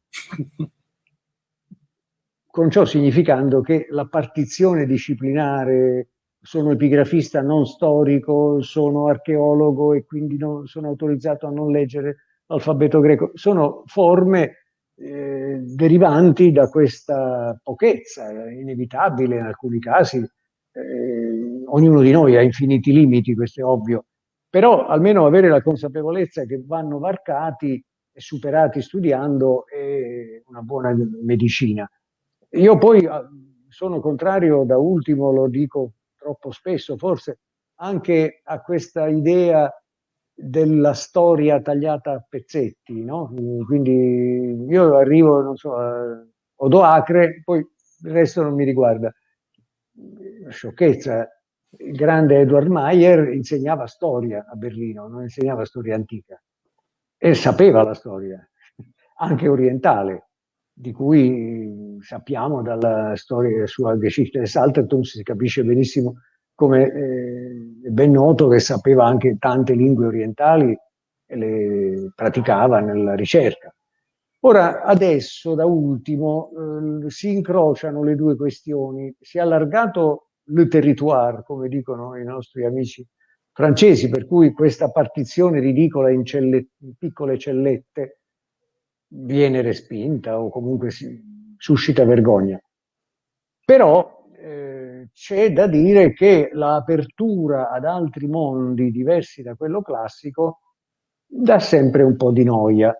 [SPEAKER 2] Con ciò significando che la partizione disciplinare sono epigrafista non storico, sono archeologo e quindi non, sono autorizzato a non leggere l'alfabeto greco. Sono forme eh, derivanti da questa pochezza, inevitabile in alcuni casi. Eh, ognuno di noi ha infiniti limiti, questo è ovvio, però almeno avere la consapevolezza che vanno varcati e superati studiando è una buona medicina. Io poi ah, sono contrario, da ultimo lo dico troppo spesso forse anche a questa idea della storia tagliata a pezzetti, no? Quindi io arrivo, non so, a Odoacre, poi il resto non mi riguarda. Sciocchezza. Il grande Edward Mayer insegnava storia a Berlino, non insegnava storia antica. E sapeva la storia, anche orientale, di cui sappiamo dalla storia sua Geschichte des Altertums, si capisce benissimo come eh, è ben noto che sapeva anche tante lingue orientali e le praticava nella ricerca. Ora, adesso, da ultimo, eh, si incrociano le due questioni. Si è allargato le territoire, come dicono i nostri amici francesi, per cui questa partizione ridicola in, celle, in piccole cellette viene respinta o comunque si, suscita vergogna. Però eh, c'è da dire che l'apertura ad altri mondi diversi da quello classico dà sempre un po' di noia.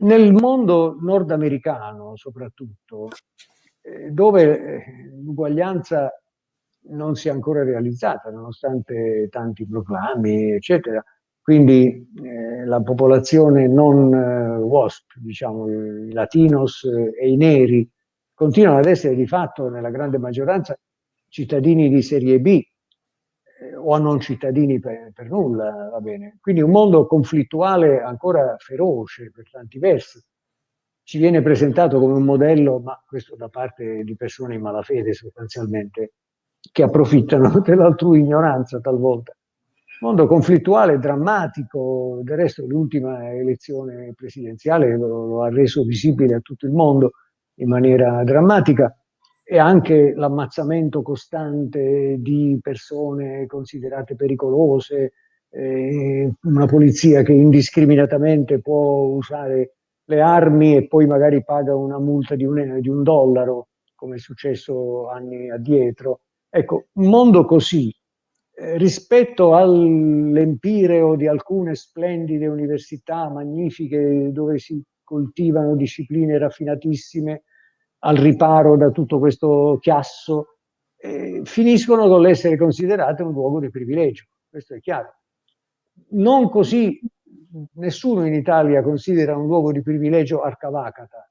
[SPEAKER 2] Nel mondo nordamericano, soprattutto, eh, dove eh, l'uguaglianza non si è ancora realizzata, nonostante tanti proclami, eccetera, quindi eh, la popolazione non eh, WASP, diciamo i latinos eh, e i neri, continuano ad essere di fatto nella grande maggioranza cittadini di serie B, eh, o a non cittadini per, per, nulla, va bene. Quindi un mondo conflittuale ancora feroce per tanti versi. Ci viene presentato come un modello, ma questo da parte di persone in malafede sostanzialmente, che approfittano dell'altrui ignoranza talvolta. Mondo conflittuale, drammatico, del resto l'ultima elezione presidenziale lo, lo ha reso visibile a tutto il mondo in maniera drammatica e anche l'ammazzamento costante di persone considerate pericolose, eh, una polizia che indiscriminatamente può usare le armi e poi magari paga una multa di un, di un dollaro, come è successo anni addietro. Ecco, un mondo così, eh, rispetto all'empireo di alcune splendide università magnifiche dove si coltivano discipline raffinatissime, al riparo da tutto questo chiasso, eh, finiscono con l'essere considerate un luogo di privilegio, questo è chiaro. Non così, nessuno in Italia considera un luogo di privilegio Arcavacata,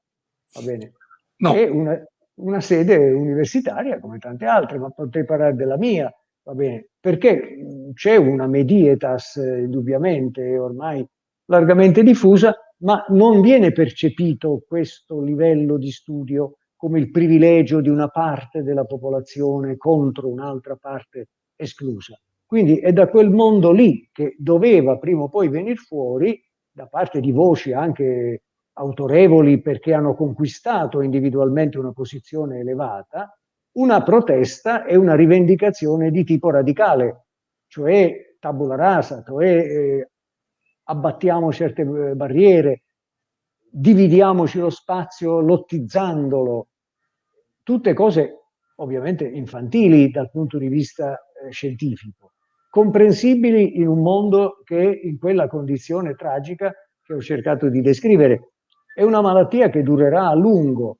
[SPEAKER 2] va bene? No. È una, una sede universitaria come tante altre, ma potrei parlare della mia, va bene? Perché c'è una medietas indubbiamente ormai largamente diffusa, ma non viene percepito questo livello di studio come il privilegio di una parte della popolazione contro un'altra parte esclusa. Quindi è da quel mondo lì che doveva prima o poi venire fuori, da parte di voci anche autorevoli perché hanno conquistato individualmente una posizione elevata, una protesta e una rivendicazione di tipo radicale, cioè tabula rasa, cioè eh, abbattiamo certe eh, barriere, dividiamoci lo spazio lottizzandolo, tutte cose ovviamente infantili dal punto di vista eh, scientifico, comprensibili in un mondo che in quella condizione tragica che ho cercato di descrivere. È una malattia che durerà a lungo.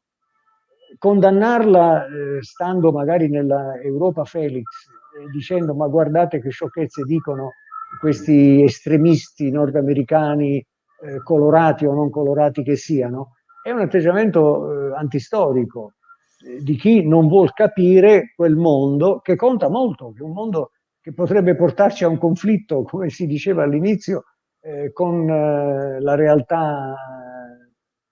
[SPEAKER 2] Condannarla eh, stando magari nella Europa Felix eh, dicendo ma guardate che sciocchezze dicono questi estremisti nordamericani eh, colorati o non colorati che siano, è un atteggiamento eh, antistorico di chi non vuol capire quel mondo che conta molto, che è un mondo che potrebbe portarci a un conflitto, come si diceva all'inizio, eh, con eh, la realtà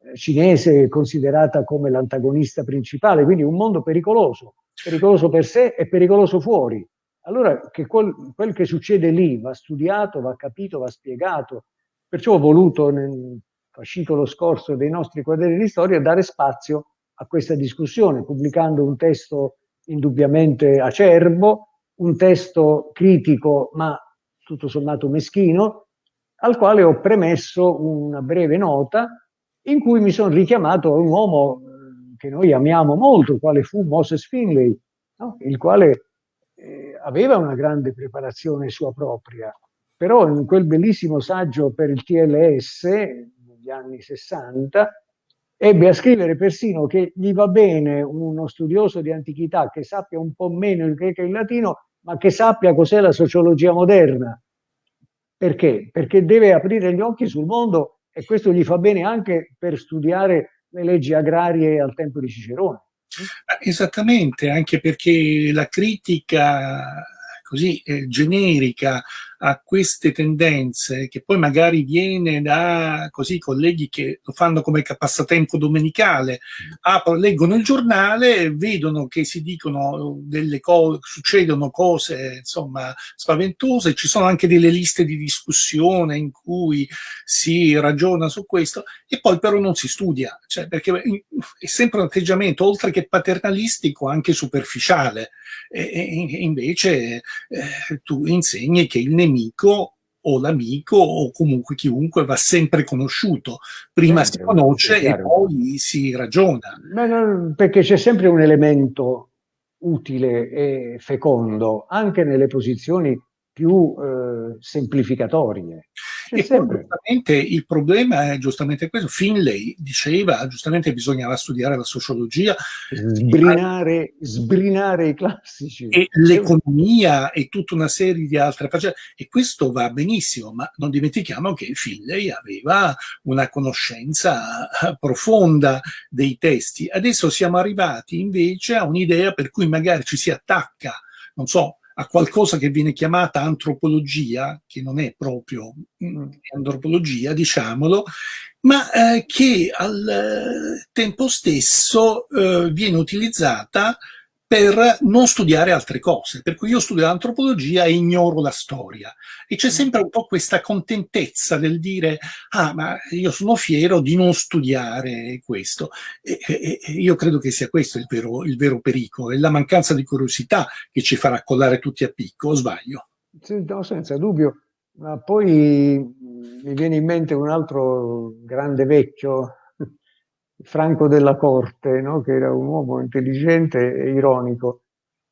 [SPEAKER 2] eh, cinese considerata come l'antagonista principale, quindi un mondo pericoloso, pericoloso per sé e pericoloso fuori. Allora che quel, quel che succede lì va studiato, va capito, va spiegato. Perciò ho voluto nel fascicolo scorso dei nostri quaderni di storia dare spazio a questa discussione, pubblicando un testo indubbiamente acerbo, un testo critico ma tutto sommato meschino, al quale ho premesso una breve nota in cui mi sono richiamato a un uomo eh, che noi amiamo molto, quale fu Moses Finlay, no? il quale eh, aveva una grande preparazione sua propria, però in quel bellissimo saggio per il TLS negli anni 60 ebbe a scrivere persino che gli va bene uno studioso di antichità che sappia un po' meno il greco e il latino, ma che sappia cos'è la sociologia moderna. Perché? Perché deve aprire gli occhi sul mondo e questo gli fa bene anche per studiare le leggi agrarie al tempo di Cicerone.
[SPEAKER 1] Esattamente, anche perché la critica così eh, generica a queste tendenze, che poi magari viene da così colleghi che lo fanno come passatempo domenicale, aprono, leggono il giornale, vedono che si dicono delle cose, succedono cose insomma spaventose, ci sono anche delle liste di discussione in cui si ragiona su questo. E poi però non si studia, cioè, perché è sempre un atteggiamento oltre che paternalistico anche superficiale. E, e invece eh, tu insegni che il nemico o l'amico o comunque chiunque va sempre conosciuto. Prima sempre, si conosce e poi si ragiona.
[SPEAKER 2] No, perché c'è sempre un elemento utile e fecondo anche nelle posizioni più eh, semplificatorie.
[SPEAKER 1] E sempre. giustamente il problema è giustamente questo. Finlay diceva, giustamente bisognava studiare la sociologia.
[SPEAKER 2] Sbrinare, sbrinare i classici.
[SPEAKER 1] E l'economia e tutta una serie di altre faccende. E questo va benissimo, ma non dimentichiamo che Finlay aveva una conoscenza profonda dei testi. Adesso siamo arrivati invece a un'idea per cui magari ci si attacca, non so, a qualcosa che viene chiamata antropologia, che non è proprio mm, antropologia, diciamolo, ma eh, che al eh, tempo stesso eh, viene utilizzata per non studiare altre cose. Per cui io studio l'antropologia e ignoro la storia. E c'è mm. sempre un po' questa contentezza del dire, ah, ma io sono fiero di non studiare questo. E, e, e io credo che sia questo il vero, il vero pericolo, è la mancanza di curiosità che ci farà collare tutti a picco, o sbaglio?
[SPEAKER 2] No, senza dubbio. Ma poi mi viene in mente un altro grande vecchio Franco della Corte, no? che era un uomo intelligente e ironico,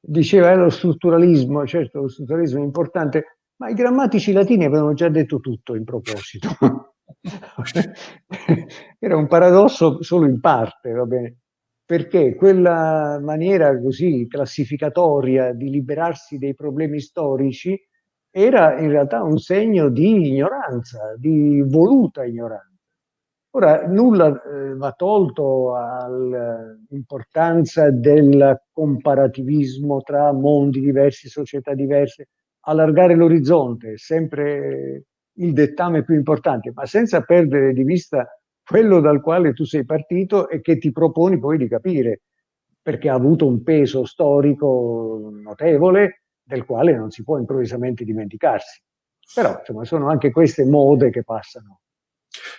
[SPEAKER 2] diceva eh, lo strutturalismo, certo lo strutturalismo è importante, ma i grammatici latini avevano già detto tutto in proposito. era un paradosso solo in parte, va bene, perché quella maniera così classificatoria di liberarsi dei problemi storici era in realtà un segno di ignoranza, di voluta ignoranza. Ora, nulla eh, va tolto all'importanza del comparativismo tra mondi diversi, società diverse, allargare l'orizzonte è sempre il dettame più importante, ma senza perdere di vista quello dal quale tu sei partito e che ti proponi poi di capire, perché ha avuto un peso storico notevole del quale non si può improvvisamente dimenticarsi. Però insomma, sono anche queste mode che passano.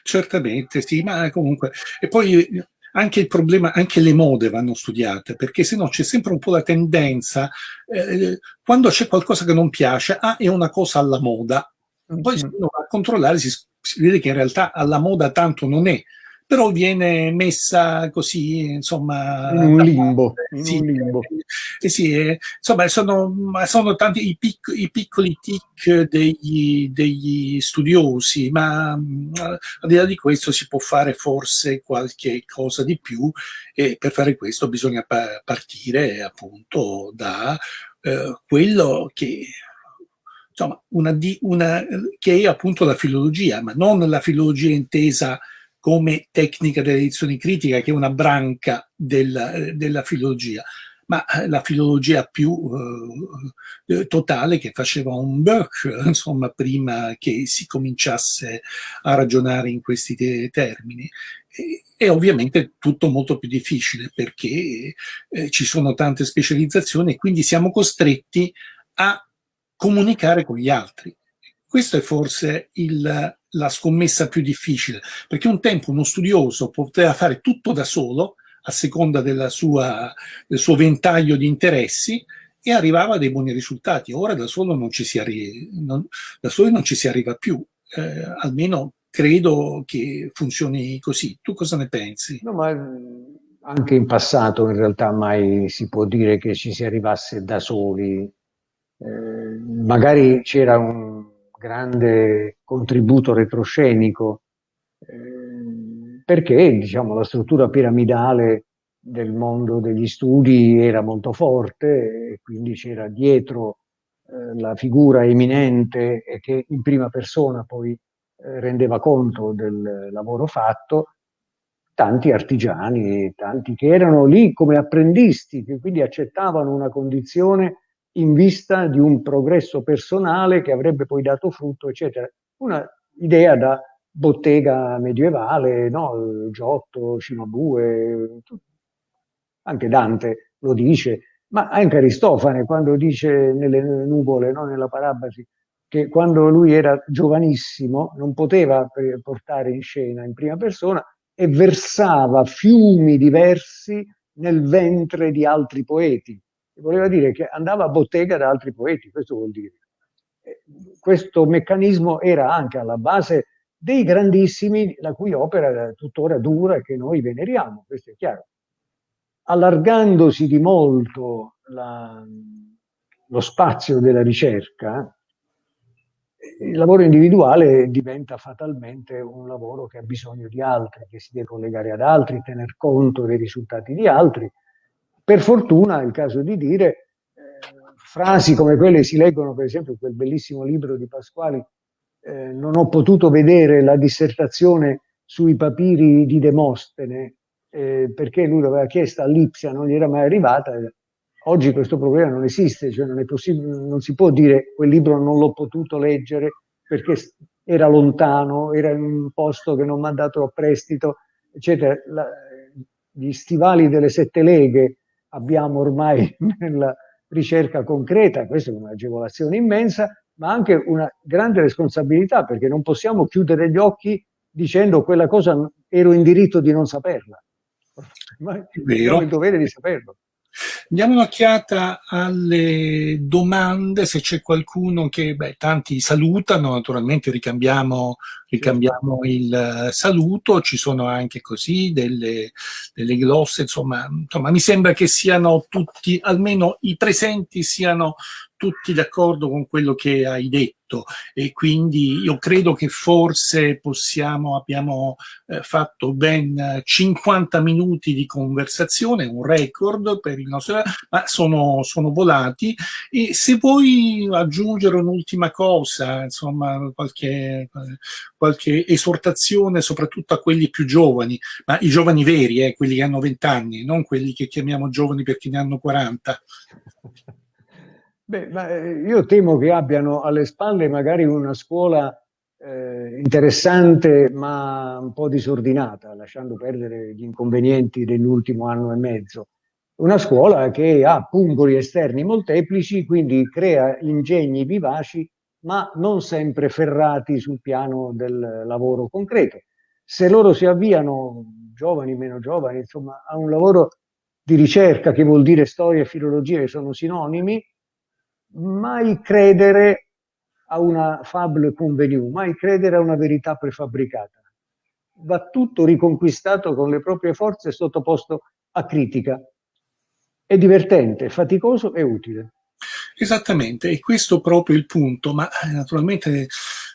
[SPEAKER 1] Certamente, sì, ma comunque... E poi anche il problema, anche le mode vanno studiate, perché se no c'è sempre un po' la tendenza, eh, quando c'è qualcosa che non piace, ah, è una cosa alla moda, poi se uno va a controllare si, si vede che in realtà alla moda tanto non è, però viene messa così, insomma...
[SPEAKER 2] In un limbo. In sì, un limbo.
[SPEAKER 1] Eh, sì, eh, insomma, sono, sono tanti i, pic, i piccoli tic degli, degli, studiosi, ma mm, al di là di questo si può fare forse qualche cosa di più e per fare questo bisogna pa partire appunto da eh, quello che insomma, una, una, che è appunto la filologia, ma non la filologia intesa come tecnica dell'edizione critica, che è una branca della, della filologia, ma eh, la filologia più eh, totale che faceva un Burke, insomma, prima che si cominciasse a ragionare in questi te termini. E, è ovviamente tutto molto più difficile perché eh, ci sono tante specializzazioni e quindi siamo costretti a comunicare con gli altri. Questo è forse il, la scommessa più difficile, perché un tempo uno studioso poteva fare tutto da solo, a seconda sua, del suo ventaglio di interessi, e arrivava a dei buoni risultati. Ora da solo non ci si, arri non, non ci si arriva più, eh, almeno credo che funzioni così. Tu cosa ne pensi?
[SPEAKER 2] No, ma anche in passato in realtà mai si può dire che ci si arrivasse da soli. Eh, magari c'era un grande contributo retroscenico, eh, perché diciamo, la struttura piramidale del mondo degli studi era molto forte e quindi c'era dietro eh, la figura eminente e che in prima persona poi eh, rendeva conto del lavoro fatto, tanti artigiani, tanti che erano lì come apprendisti, che quindi accettavano una condizione in vista di un progresso personale che avrebbe poi dato frutto, eccetera. Una idea da bottega medievale, no? Giotto, Cimabue, anche Dante lo dice, ma anche Aristofane quando dice nelle nuvole, no? nella parabasi, che quando lui era giovanissimo non poteva portare in scena in prima persona e versava fiumi diversi nel ventre di altri poeti voleva dire che andava a bottega da altri poeti, questo vuol dire. Questo meccanismo era anche alla base dei grandissimi, la cui opera tuttora dura e che noi veneriamo, questo è chiaro. Allargandosi di molto la, lo spazio della ricerca, il lavoro individuale diventa fatalmente un lavoro che ha bisogno di altri, che si deve collegare ad altri, tener conto dei risultati di altri, per fortuna, è il caso di dire, eh, frasi come quelle si leggono per esempio in quel bellissimo libro di Pasquali, eh, non ho potuto vedere la dissertazione sui papiri di Demostene, eh, perché lui l'aveva chiesta a Lipsia, non gli era mai arrivata, Oggi questo problema non esiste, cioè non, non si può dire quel libro non l'ho potuto leggere perché era lontano, era in un posto che non mi ha dato a prestito, eccetera. La, gli stivali delle sette leghe abbiamo ormai nella ricerca concreta, questa è un'agevolazione immensa, ma anche una grande responsabilità perché non possiamo chiudere gli occhi dicendo quella cosa ero in diritto di non saperla. Ma abbiamo il dovere di saperlo.
[SPEAKER 1] Diamo un'occhiata alle domande, se c'è qualcuno che, beh, tanti salutano, naturalmente ricambiamo, ricambiamo il saluto, ci sono anche così delle, delle glosse, insomma, insomma, mi sembra che siano tutti, almeno i presenti siano tutti d'accordo con quello che hai detto. E quindi io credo che forse possiamo, abbiamo eh, fatto ben 50 minuti di conversazione, un record per il nostro, ma sono, sono volati. E se vuoi aggiungere un'ultima cosa, insomma qualche, qualche esortazione soprattutto a quelli più giovani, ma i giovani veri, eh, quelli che hanno 20 anni, non quelli che chiamiamo giovani perché ne hanno 40.
[SPEAKER 2] Beh, eh, io temo che abbiano alle spalle magari una scuola eh, interessante ma un po' disordinata, lasciando perdere gli inconvenienti dell'ultimo anno e mezzo. Una scuola che ha pungoli esterni molteplici, quindi crea ingegni vivaci, ma non sempre ferrati sul piano del lavoro concreto. Se loro si avviano, giovani, meno giovani, insomma, a un lavoro di ricerca che vuol dire storia e filologia che sono sinonimi, mai credere a una fable convenue, mai credere a una verità prefabbricata. Va tutto riconquistato con le proprie forze e sottoposto a critica. È divertente, faticoso e utile.
[SPEAKER 1] Esattamente, e questo proprio il punto, ma eh, naturalmente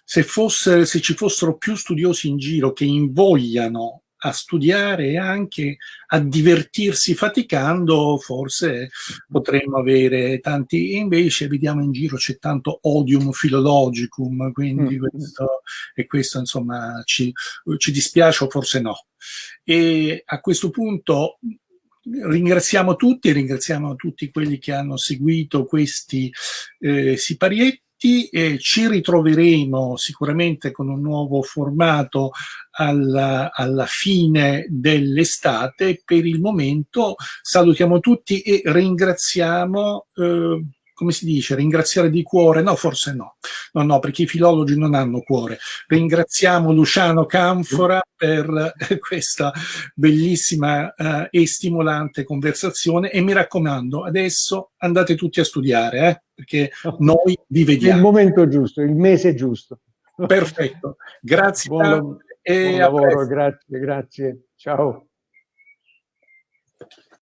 [SPEAKER 1] se, fosse, se ci fossero più studiosi in giro che invogliano a studiare e anche a divertirsi faticando, forse potremmo avere tanti, invece vediamo in giro c'è tanto odium philologicum, quindi mm. questo, e questo insomma ci, ci dispiace o forse no. E a questo punto ringraziamo tutti, ringraziamo tutti quelli che hanno seguito questi eh, siparietti e ci ritroveremo sicuramente con un nuovo formato alla, alla fine dell'estate. Per il momento salutiamo tutti e ringraziamo eh, come si dice, ringraziare di cuore? No, forse no. No, no, perché i filologi non hanno cuore. Ringraziamo Luciano Canfora per questa bellissima uh, e stimolante conversazione e mi raccomando, adesso andate tutti a studiare, eh, perché noi vi vediamo.
[SPEAKER 2] Il momento giusto, il mese giusto.
[SPEAKER 1] Perfetto. Grazie.
[SPEAKER 2] Buon, buon lavoro, grazie, grazie. Ciao.